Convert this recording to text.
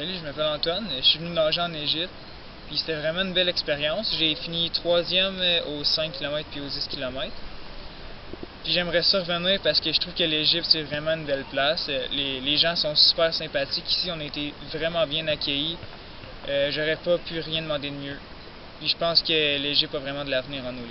Salut, je m'appelle Antoine. Je suis venu nager en Égypte. Puis c'était vraiment une belle expérience. J'ai fini troisième aux 5 km puis aux 10 km. Puis j'aimerais ça revenir parce que je trouve que l'Égypte, c'est vraiment une belle place. Euh, les, les, gens sont super sympathiques. Ici, on a été vraiment bien accueillis. Euh, J'aurais pas pu rien demander de mieux. Puis je pense que l'Égypte a vraiment de l'avenir en nous.